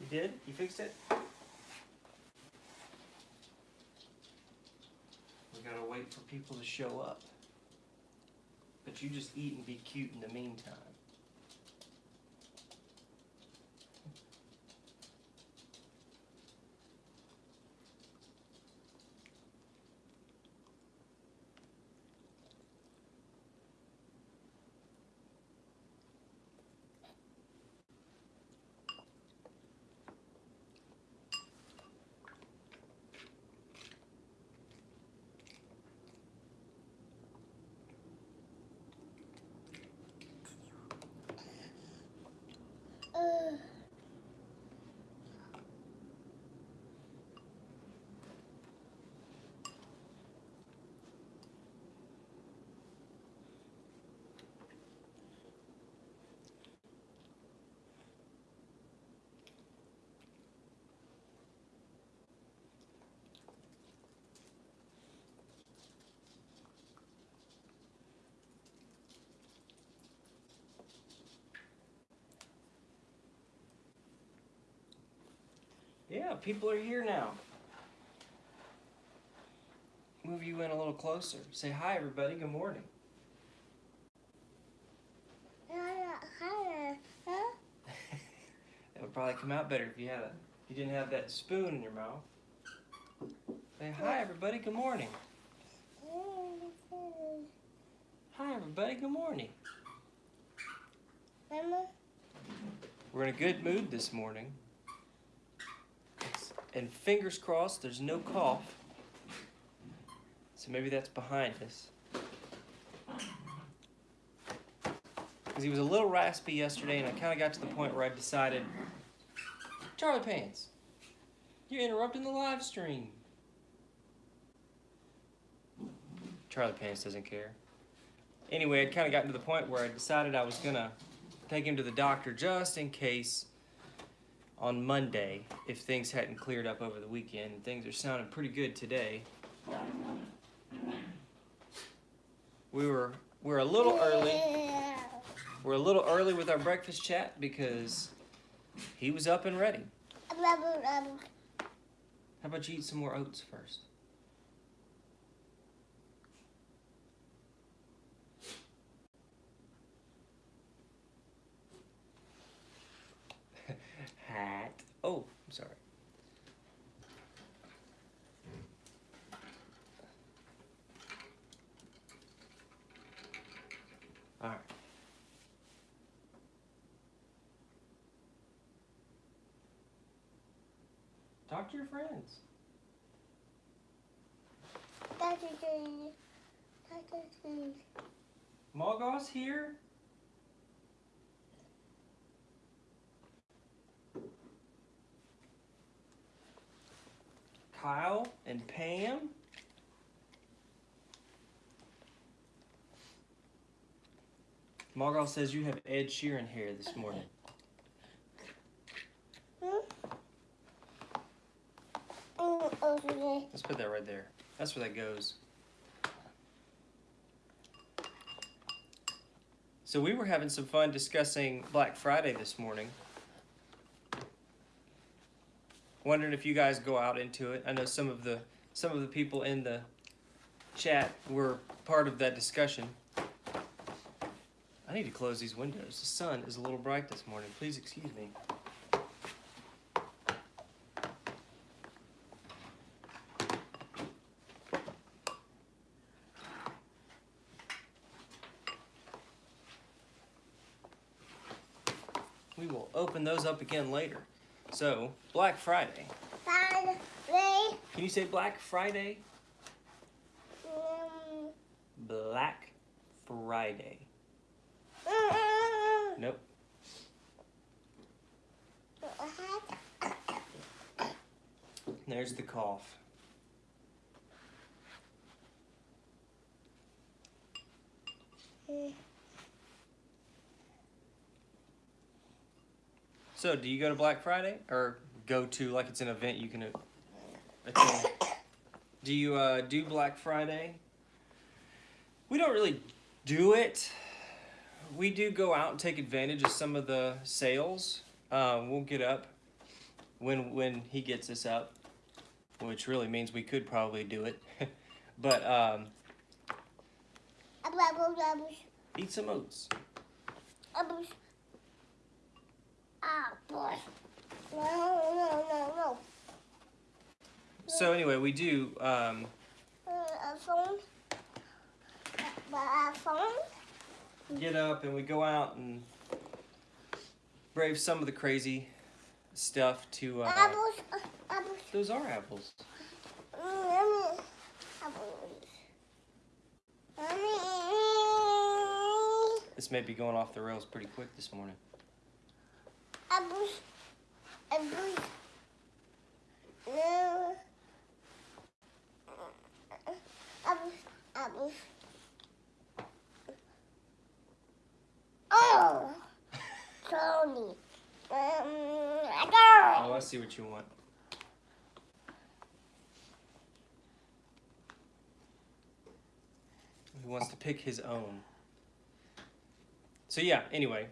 You did? You fixed it? We gotta wait for people to show up. But you just eat and be cute in the meantime. Yeah, people are here now. Move you in a little closer. Say hi, everybody. Good morning. hi, that would probably come out better if you had a, if you didn't have that spoon in your mouth. Say hi, everybody. Good morning. Hi, everybody. Good morning. Mama, We're in a good mood this morning. And fingers crossed, there's no cough. So maybe that's behind us. Because he was a little raspy yesterday, and I kind of got to the point where I decided, Charlie Pants, you're interrupting the live stream. Charlie Pants doesn't care. Anyway, I'd kind of gotten to the point where I decided I was going to take him to the doctor just in case on Monday if things hadn't cleared up over the weekend. Things are sounding pretty good today. We were we're a little early. We're a little early with our breakfast chat because he was up and ready. How about you eat some more oats first? Hat. Oh, I'm sorry. All right. Talk to your friends. Mogos here? Kyle and Pam? Margot says you have Ed Sheeran hair this morning. Let's put that right there. That's where that goes. So we were having some fun discussing Black Friday this morning. Wondering if you guys go out into it. I know some of the some of the people in the chat were part of that discussion. I need to close these windows. The sun is a little bright this morning. Please excuse me. We will open those up again later. So, Black Friday. Can you say Black Friday? Mm. Black Friday. Nope. There's the cough. Mm. So, do you go to Black Friday or go to like it's an event you can attend? Do you uh, do Black Friday? We don't really do it. we do go out and take advantage of some of the sales. Um, we'll get up when when he gets us up, which really means we could probably do it. but um, eat some oats. No. So anyway, we do. Um, get up and we go out and brave some of the crazy stuff to. Uh, Apples, uh, apples. those are. Apples. This may be going off the rails pretty quick this morning. Apples. Apples. No. Apples. Apples. Oh. Tony. Um, I Oh, I see you want. He wants to pick his own. So yeah, anyway.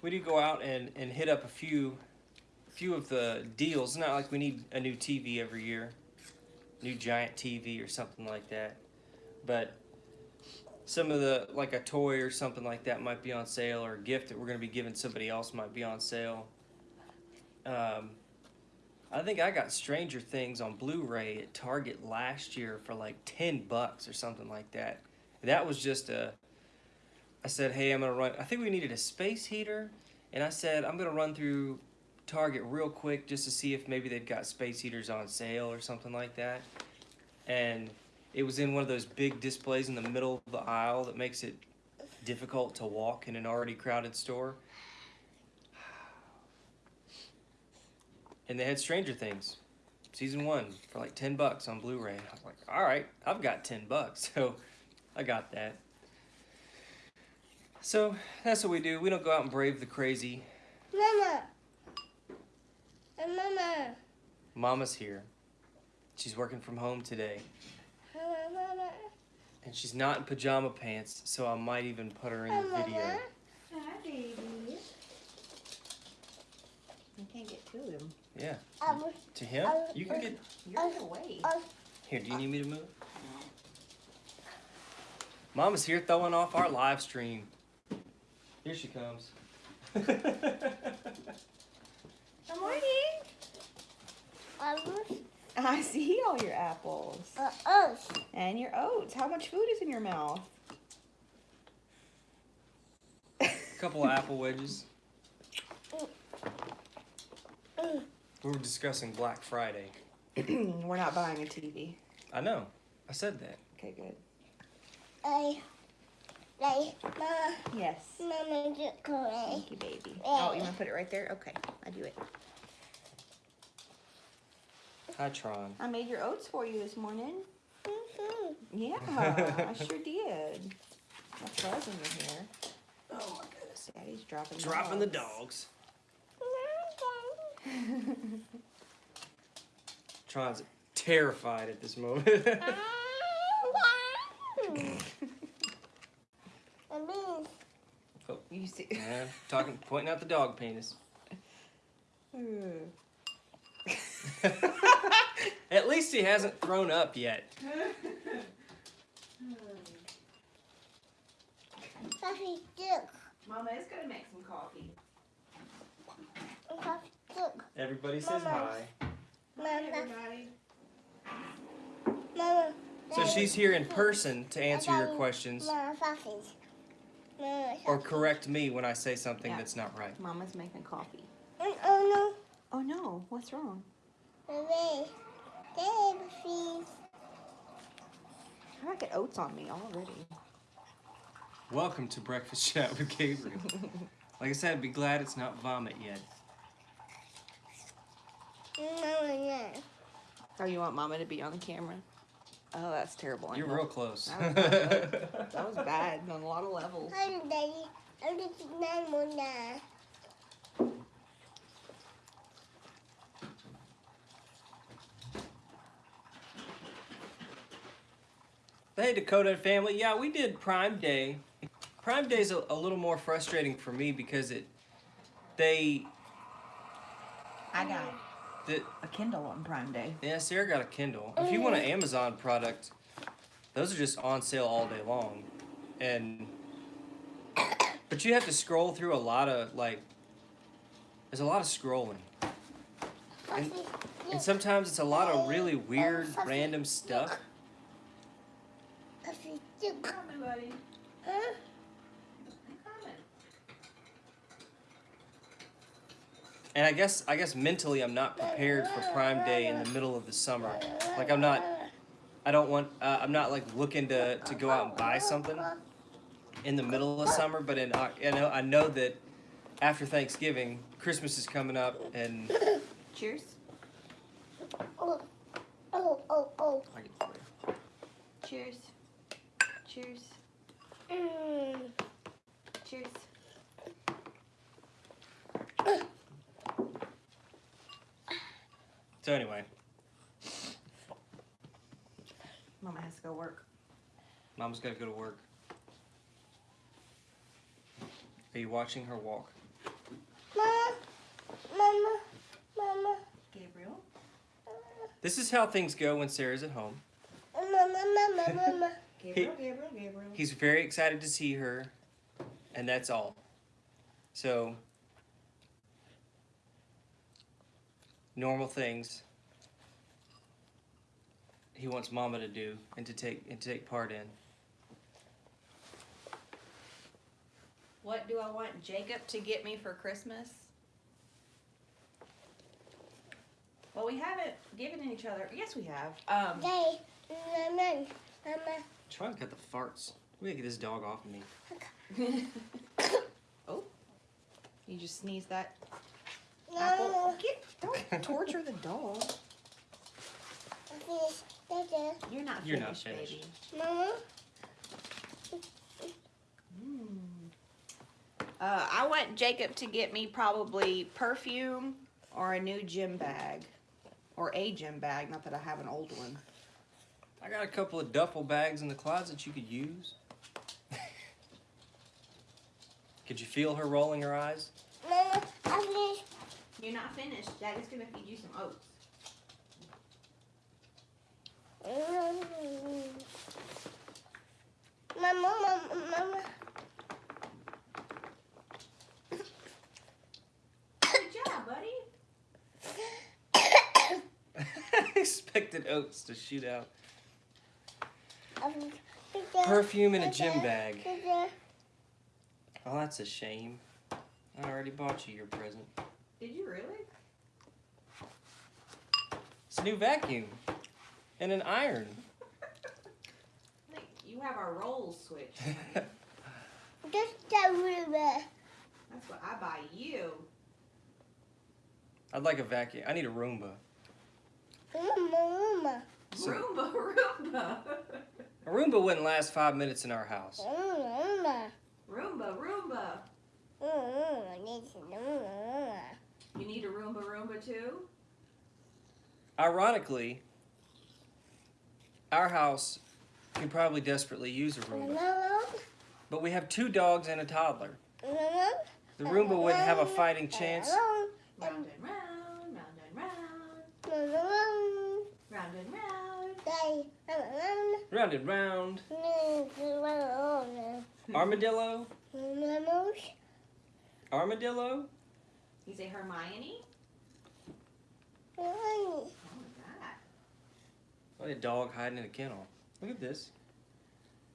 We do go out and, and hit up a few few of the deals. Not like we need a new TV every year, new giant TV or something like that. But some of the like a toy or something like that might be on sale, or a gift that we're gonna be giving somebody else might be on sale. Um, I think I got Stranger Things on Blu-ray at Target last year for like ten bucks or something like that. That was just a. I said, hey, I'm gonna run. I think we needed a space heater, and I said I'm gonna run through Target real quick just to see if maybe they've got space heaters on sale or something like that. And it was in one of those big displays in the middle of the aisle that makes it difficult to walk in an already crowded store. And they had Stranger Things, season one, for like 10 bucks on Blu ray. I was like, all right, I've got 10 bucks. So I got that. So that's what we do. We don't go out and brave the crazy. Mama. Uh, Mama. Mama's here. She's working from home today. Mama, mama. And she's not in pajama pants, so I might even put her in the Mama. video. Hi, baby. You can't get to him. Yeah. Apples. To him? Uh, You can uh, get. You're in the. Uh, Here, do you need me to move? Mama's here throwing off our live stream. Here she comes. Good morning. apples. I see all your apples. Uh, us. And your oats. How much food is in your mouth? A couple of apple wedges. We were discussing Black Friday. We're not buying a TV. I know. I said that. Okay, good. I. Like, Mama. Yes. Mama, just correct. Thank you, baby. Oh, you want to put it right there? Okay, I do it. Hi, Tron. I made your oats for you this morning. Mhm. Yeah, I sure did. That's buzzing in here. Oh my goodness. Daddy's dropping Dropping the dogs. dogs. Tron's terrified at this moment. oh, you see? Yeah, talking, pointing out the dog penis. At least he hasn't thrown up yet. Coffee stick. Mama is gonna make some coffee. Coffee stick. Everybody says Mama. hi. Mama. everybody. Mama. So she's here in person to answer your questions Mama, sausage. Mama, or correct me when I say something Yeah. that's not right. Mama's making coffee. Mm, Oh Oh no, what's wrong? No. Baby. Baby, please. I gotta get oats on me already. Welcome to Breakfast Chat with Gabriel. Like I said, be glad it's not vomit yet. Mama, yeah. Oh, you want Mama to be on the camera? Oh, that's terrible. I You're know. real close. That was bad. That was bad on a lot of levels. Hi, Daddy. I'm just nine Hey, Dakota family. Yeah, we did Prime Day. Prime Day's a, a little more frustrating for me because it, they, I got the, a Kindle on Prime Day. yeah, Sarah got a Kindle. If you want an Amazon product, those are just on sale all day long, and but you have to scroll through a lot of like. There's a lot of scrolling, and, and sometimes it's a lot of really weird, random stuff. Puffy, look. Coming, buddy. Huh? Coming. And I guess I guess mentally I'm not prepared for Prime Day in the middle of the summer. Like I'm not. I don't want. Uh, I'm not like looking to to go out and buy something in the middle of summer. But in I know I know that after Thanksgiving, Christmas is coming up, and Cheers. Oh, oh, oh, oh. I get it for you. Cheers. Cheers. Mm. Cheers. So anyway, Mama has to go work. Mama's got to go to work. Are you watching her walk? Mama, mama, mama, Gabriel. This is how things go when Sarah's at home. mama, mama, mama. Gabriel, Gabriel, Gabriel. He's very excited to see her, and that's all. So, normal things he wants Mama to do and to take and to take part in. What do I want Jacob to get me for Christmas? Well, we haven't given each other. Yes, we have. Um, Day, mama, mama. Try to cut the farts. We gotta get this dog off of me. oh, you just sneezed that apple. No, Get, don't torture the dog. fish, dada. You're not You're not finished, finished. baby. Mama, Mm. Uh, I want Jacob to get me probably perfume or a new gym bag. Or a gym bag, not that I have an old one. I got a couple of duffel bags in the closet you could use. could you feel her rolling her eyes? mama, I fish. You're not finished. Daddy's gonna feed you some oats. Mama, mama, mama. Good job, buddy. I expected oats to shoot out. I fish. Perfume in a gym bag. Oh, that's a shame. I already bought you your present. Did you really? It's a new vacuum and an iron. You have our roll switch. Just a river. That's what I buy you. I'd like a vacuum. I need a Roomba. Mama, mama. So- Roomba, Roomba. A Roomba wouldn't last five minutes in our house. Mama. Roomba, Roomba. You need a Roomba, Roomba too? Ironically, our house could probably desperately use a Roomba. But we have two dogs and a toddler. The Roomba wouldn't have a fighting chance. Round and round, round and round, round and round. Round and round. Mm-hmm. Armadillo? Armadillo? You say Hermione? Oh, that. What a dog hiding in a kennel. Look at this.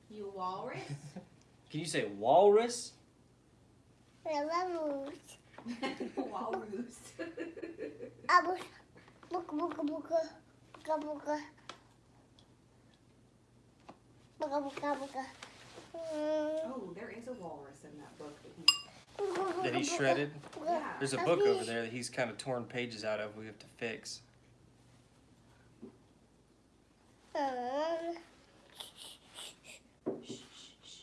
You walrus? Can you say walrus? walrus. Buka, buka, buka. Buka, buka. Buka, buka, buka. Oh, there is a walrus in that book that he. That he shredded? Yeah. There's a book over there that he's kind of torn pages out of we have to fix. Shh, shh, shh.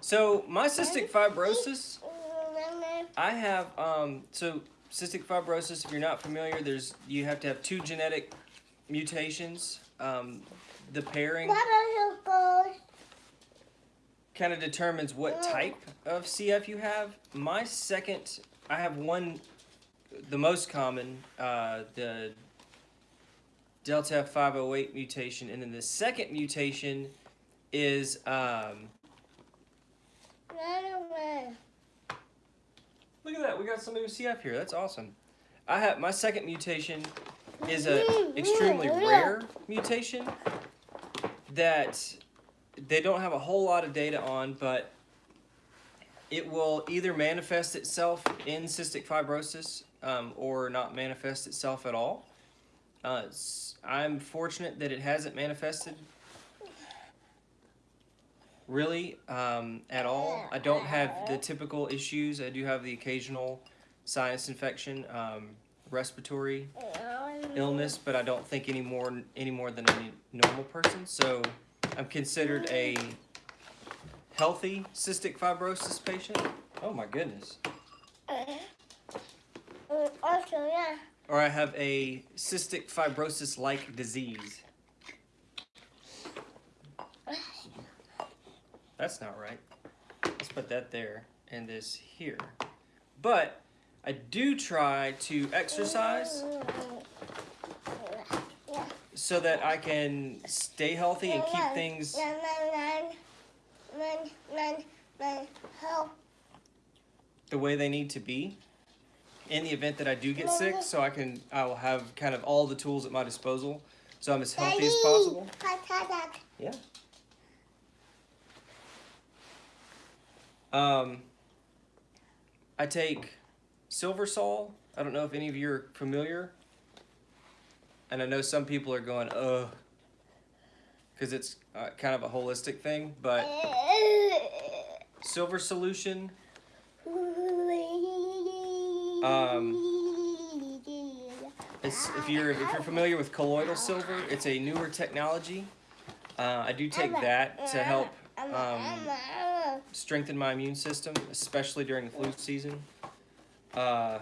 So, my cystic fibrosis, I have, um, so cystic fibrosis, if you're not familiar, there's, you have to have two genetic mutations. Um, the pairing kind of determines what type of CF you have. My second, I have one, the most common, uh, the Delta F508 mutation, and then the second mutation is um, look at that, we got somebody with CF here. That's awesome. I have my second mutation is a extremely rare mutation that they don't have a whole lot of data on, but it will either manifest itself in cystic fibrosis um, or not manifest itself at all. Uh, I'm fortunate that it hasn't manifested really um, at all. I don't have the typical issues. I do have the occasional sinus infection, um, respiratory illness, but I don't think any more any more than any normal person. So I'm considered a healthy cystic fibrosis patient. Oh my goodness. Uh-huh. Also, yeah. Or I have a cystic fibrosis like disease. That's not right. Let's put that there and this here. But I do try to exercise so that I can stay healthy and keep things the way they need to be in the event that I do get sick so I can I will have kind of all the tools at my disposal so I'm as healthy as possible. Yeah. Um, I take silver sol. I don't know if any of you are familiar. And I know some people are going, ugh, because it's uh, kind of a holistic thing. But silver solution, it's, if you're if you're familiar with colloidal silver, it's a newer technology. Uh, I do take that to help um, strengthen my immune system, especially during the flu season. Uh,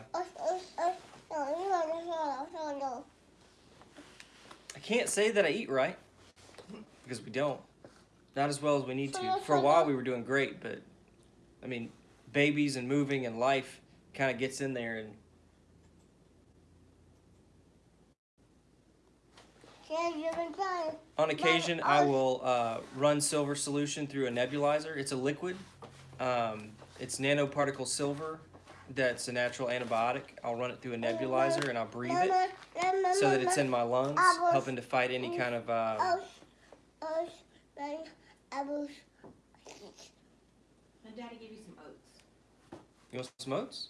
I can't say that I eat right because we don't. Not as well as we need to. For a while, we were doing great, but I mean, babies and moving and life kind of gets in there, and on occasion, I will uh, run silver solution through a nebulizer. It's a liquid. Um, it's nanoparticle silver. That's a natural antibiotic. I'll run it through a nebulizer and I'll breathe it so that it's in my lungs, helping to fight any kind of. Uh, And Daddy give you some oats. you want some oats?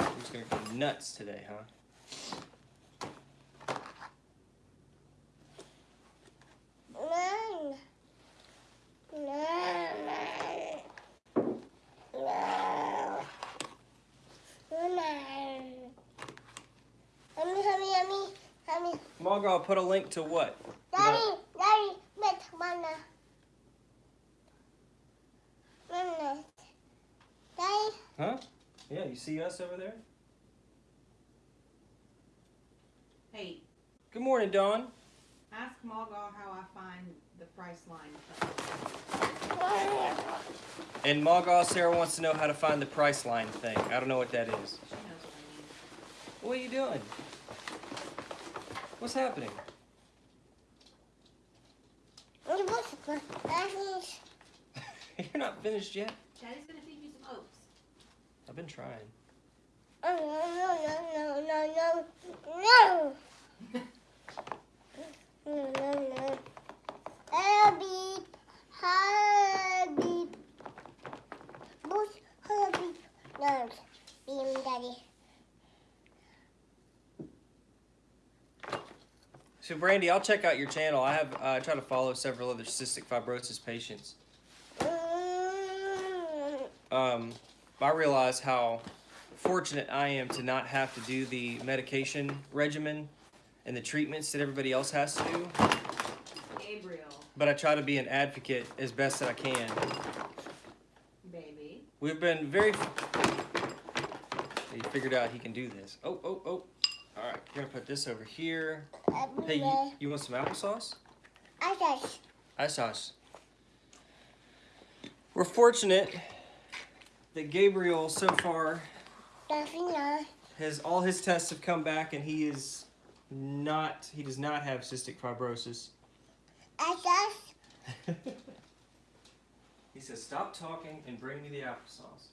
I'm just gonna go nuts today, huh? Put a link to what? Daddy, Daddy, met mana. Mana. Daddy, Huh? Yeah, you see us over there? Hey, Good morning, Dawn. ask Margot how I find the price line. And Margot, Sarah wants to know how to find the price line thing. I don't know what that is. She knows what I mean. What are you doing? What's happening? You're not finished yet. Daddy's gonna feed you some oats. I've been trying. Oh, no, no, no, no, no, no. No, no, no. Herbie, Herbie. Bush, Herbie. No, beam daddy. So, Brandy, I'll check out your channel. I have uh, I try to follow several other cystic fibrosis patients. Mm. Um, I realize how fortunate I am to not have to do the medication regimen and the treatments that everybody else has to do. Gabriel, But I try to be an advocate as best that I can. baby. We've been very. He figured out he can do this. Oh, oh, oh. You're gonna put this over here. Hey, you, you want some applesauce? I just. Ice sauce. We're fortunate that Gabriel so far has all his tests have come back and he is not he does not have cystic fibrosis. He says stop talking and bring me the applesauce.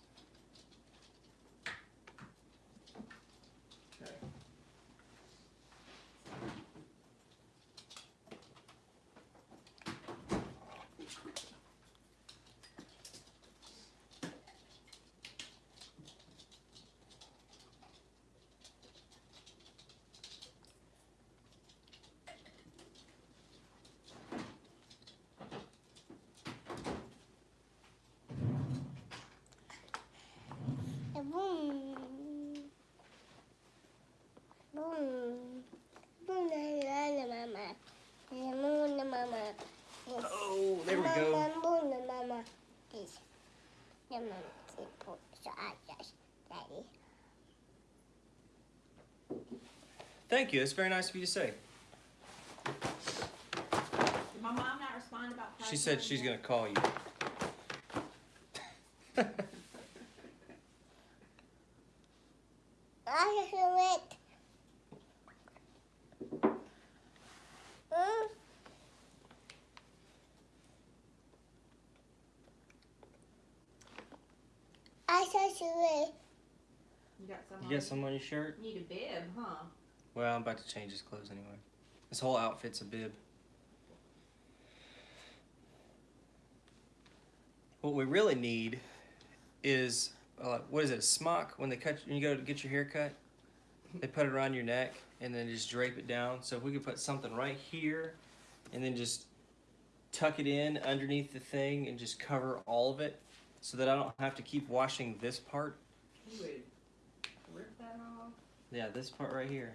Okay. Boom. Boom. Boom. La la la mama. La moon la mama. Oh, there we go. Mama, boom la mama. This. The mama. So Daddy. Thank you. That's very nice of you to say. Did my mom not respond about She said she's gonna call you. I just do it. Mm. I just do it. You got some. On your shirt? Need a bib, huh? Well, I'm about to change his clothes anyway. This whole outfit's a bib. What we really need is uh, what is it? A smock when they cut when you go to get your hair cut, they put it around your neck and then just drape it down. So if we could put something right here, and then just tuck it in underneath the thing and just cover all of it, so that I don't have to keep washing this part. You would rip that off. Yeah, this part right here.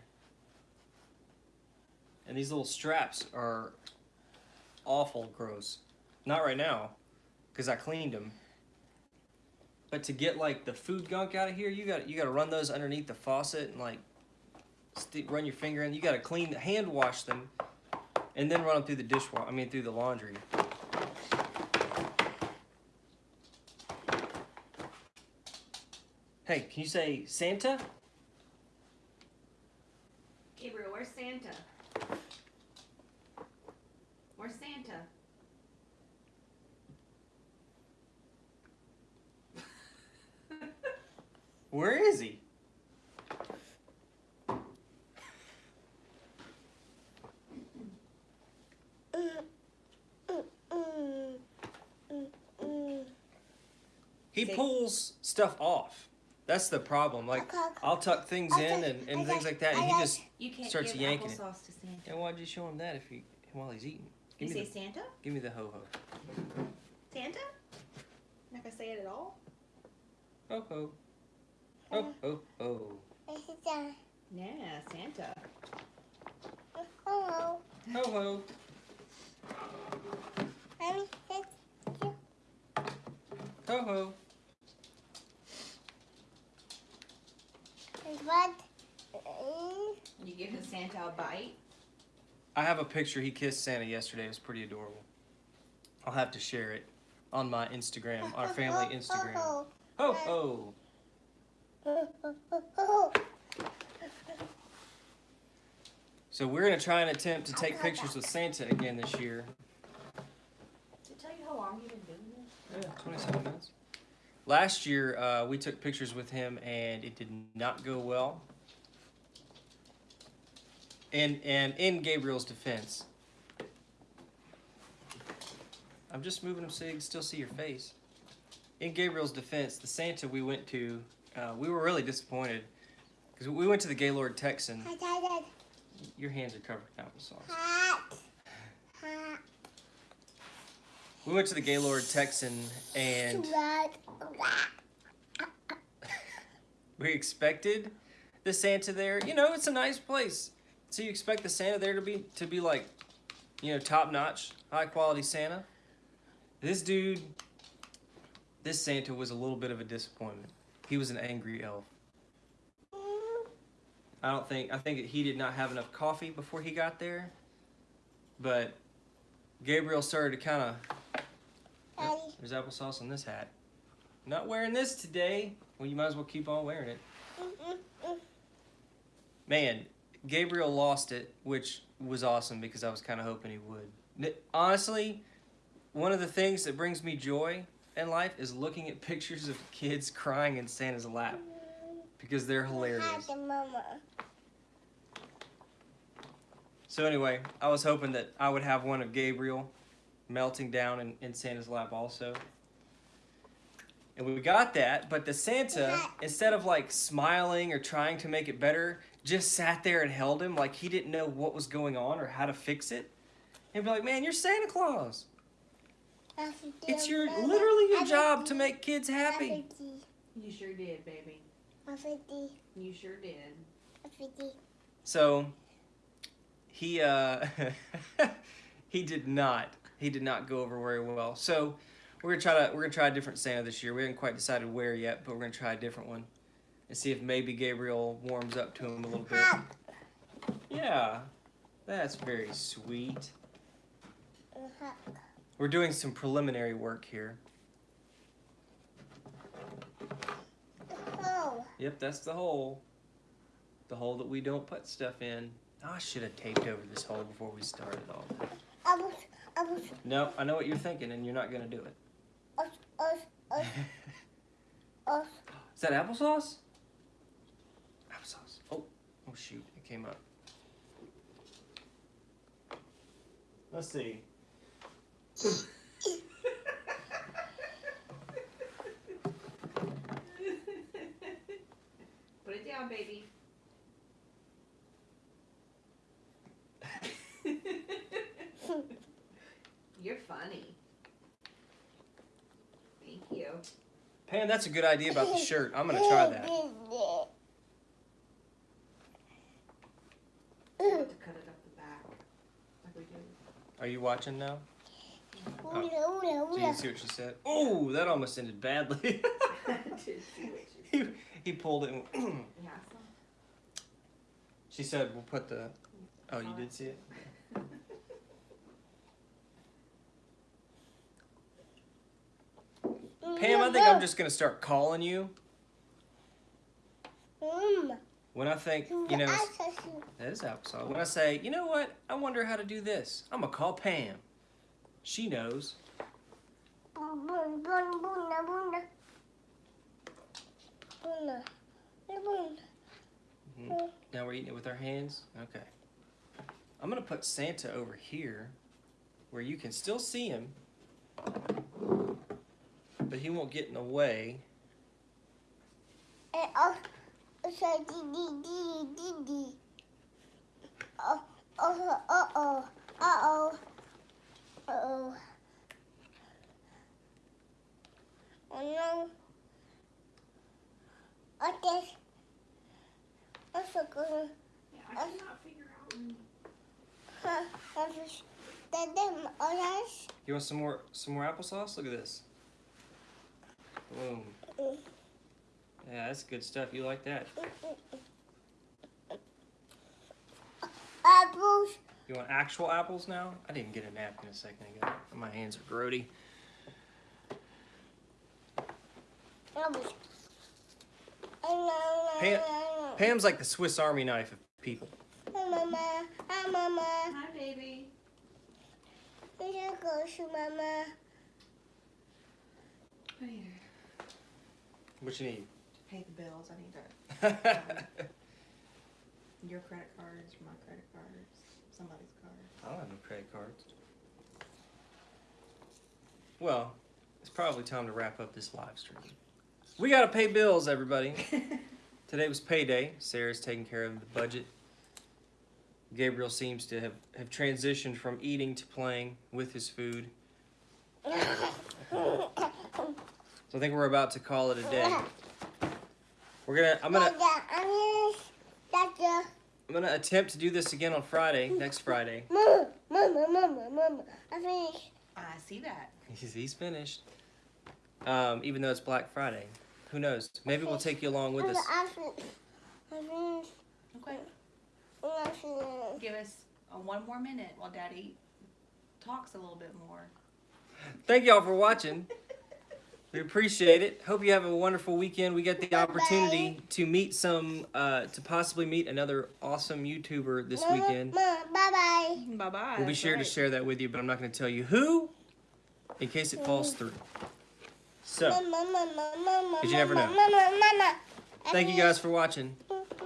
And these little straps are awful gross. Not right now, because I cleaned them. But to get like the food gunk out of here, you got you got to run those underneath the faucet and like run your finger in. You got to clean, hand wash them, and then run them through the dishwasher. I mean, through the laundry. Hey, can you say Santa? Gabriel, where's Santa? Where's Santa? Where is he? He pulls stuff off. That's the problem. Like I'll tuck things in and, and things like that, and he just You can't Starts give yanking it. applesauce to Santa. yeah. Why'd you show him that if he while he's eating? You me say the Santa? give me the ho ho Santa? Not gonna say it at all? ho ho ho ho ho. This is Yeah, Santa. hello. Ho ho. Mommy, this Ho ho. What? You giving Santa a bite? I have a picture. He kissed Santa yesterday. It was pretty adorable. I'll have to share it on my Instagram, our family Instagram. Oh, Ho ho. oh, oh, oh, oh. So we're gonna try and attempt to take pictures with Santa again this year. To tell you how long you've been doing this? Yeah, 27 minutes. Last year, uh, we took pictures with him, and it did not go well. And and in Gabriel's defense, I'm just moving him so you can still see your face. In Gabriel's defense, the Santa we went to, uh, we were really disappointed because we went to the Gaylord Texan. Your hands are covered in applesauce. hot, hot. We went to the Gaylord Texan, and we expected the Santa there. You know, it's a nice place. So you expect the Santa there to be to be like, you know, top notch, high quality Santa. This dude, this Santa was a little bit of a disappointment. He was an angry elf. I don't think I think that he did not have enough coffee before he got there. But Gabriel started to kind of. There's applesauce on this hat. Not wearing this today. Well, you might as well keep on wearing it. Man, Gabriel lost it, which was awesome because I was kind of hoping he would. Honestly, one of the things that brings me joy in life is looking at pictures of kids crying in Santa's lap because they're hilarious. Hi, the mama. So anyway, I was hoping that I would have one of Gabriel melting down in, in Santa's lap also. And we got that, but the Santa, instead of like smiling or trying to make it better, just sat there and held him like he didn't know what was going on or how to fix it. And be like, man, you're Santa Claus. It's your literally your job to make kids happy. You sure did, baby. Fifty. You sure did. Fifty. So he uh he did not he did not go over very well. So we're gonna try to we're gonna try a different Santa this year. We haven't quite decided where yet, but we're gonna try a different one and see if maybe Gabriel warms up to him a little bit. Yeah, that's very sweet. We're doing some preliminary work here. Yep, that's the hole. The hole that we don't put stuff in. Oh, I should have taped over this hole before we started all that. I was. I was. No, I know what you're thinking, and you're not gonna do it. Us. Us. Us. Us. Is that applesauce? Applesauce. Oh, oh shoot, it came up. Let's see. Put it down, baby. You're funny. Thank you. Pam, that's a good idea about the shirt. I'm gonna try that. To cut it up the back, like we do. Are you watching now? Oola, So you see what she said. Oh, that almost ended badly. Did see what you he, he pulled it. And she said, "We'll put the." Oh, you did see it. Pam, I think I'm just gonna start calling you Mm. when I think you know. That is applesauce. When I say, you know what, I wonder how to do this. I'm gonna call Pam. She knows. Buna. Buna. Now we're eating it with our hands? Okay. I'm gonna put Santa over here where you can still see him, but he won't get in the way. And oh, so di di di di di. Oh, oh, oh, oh, uh oh, uh oh. Oh no. What this? What's the good? Yeah, I cannot figure out. Huh? What's the them orange? You want some more some more applesauce? Look at this. Boom. Yeah, that's good stuff. You like that? Apples. You want actual apples now? I didn't get a napkin a second ago. My hands are grody. Apples. Pam- no, no. Pam's like the Swiss Army knife of people. Hi, Mama. Hi, Mama. Hi, baby. We should go to Mama. Here. What you need? To pay the bills. I need to. Um, your credit cards, my credit cards, somebody's card. I don't have no credit cards. Well, it's probably time to wrap up this live stream. We gotta pay bills, everybody. Today was payday. Sarah's taking care of the budget. Gabriel seems to have, have transitioned from eating to playing with his food. So I think we're about to call it a day. We're gonna I'm gonna Dada, I'm gonna. I'm gonna attempt to do this again on Friday, next Friday. Mama, Mama, Mama, Mama. I finished. I see that. He's, he's finished. Um, even though it's Black Friday. Who knows? Maybe we'll take you along with us. I finished. I finished. Okay. Give us uh, one more minute while Daddy talks a little bit more. Thank y'all for watching. We appreciate it. Hope you have a wonderful weekend. We get the opportunity to meet some, uh, to possibly meet another awesome YouTuber this weekend. Bye bye. Bye bye. We'll be sure to share that with you, but I'm not going to tell you who in case it falls through. So, Because you never know. thank you guys for watching.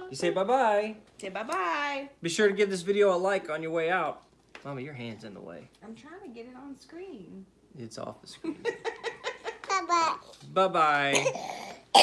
You say bye bye. Say bye bye. Be sure to give this video a like on your way out. Mama, your hand's in the way. I'm trying to get it on screen. It's off the screen. Bye bye. bye bye.